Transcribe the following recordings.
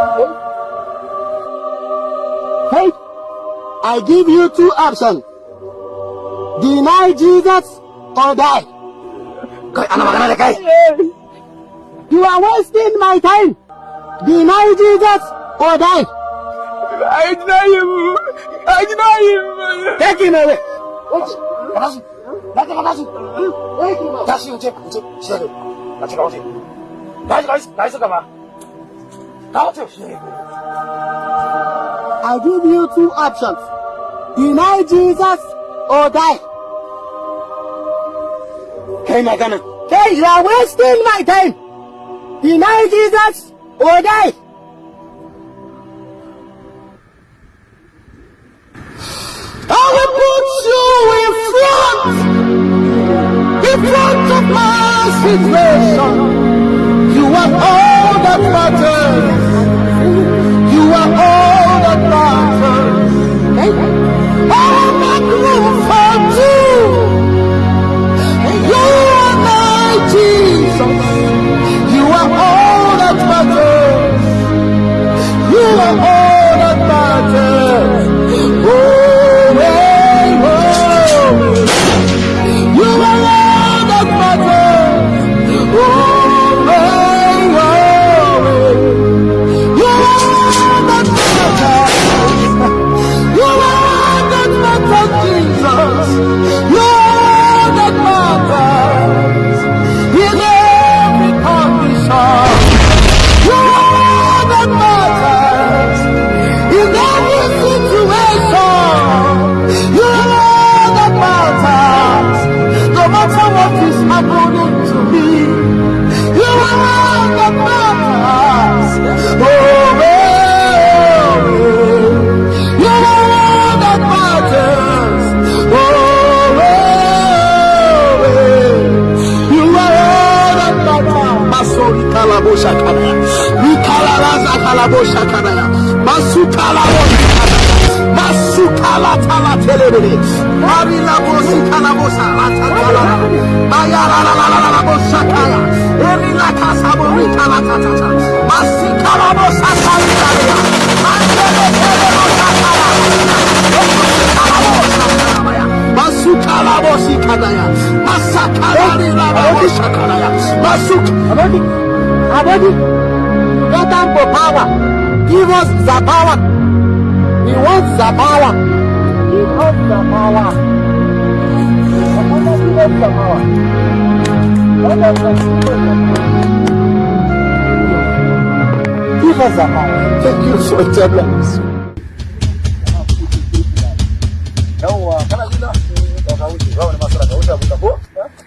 Hey, I give you two options. Deny Jesus or die. You are wasting my time. Deny Jesus or die. I deny him. I deny him. Take him away. What? 나한테 가다시 다시 이제 이제 시작해 나한테 가오지 나한테 가오지 나한테 가봐 I give you two options. Deny Jesus or die. Hey, my Ghana. Hey, you are wasting my time. Deny Jesus or die. I will put you in front, in front of my situation. You are all that matters. Masukala tala telebele. Marila bosita la bosa la tala. Abodi. Masuk. Abodi. Abodi. Let them for power. Give us the power. He wants the power. Give us the power. Give us the power. Let us Give us the power. Thank you so much. Yawwa kana gida? Ka wuce, ba wani masara ka wuce abin da ko?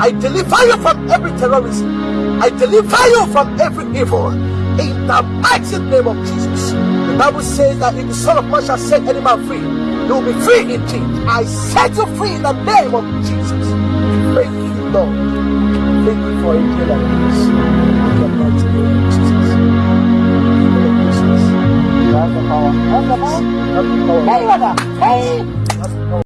I deliver you from every terrorism. I deliver you from every evil. In the mighty name of Jesus. The Bible says that if the Son of Man shall set any man free, you will be free indeed. I set you free in the name of Jesus. Thank you, Lord. Thank you for a day like this.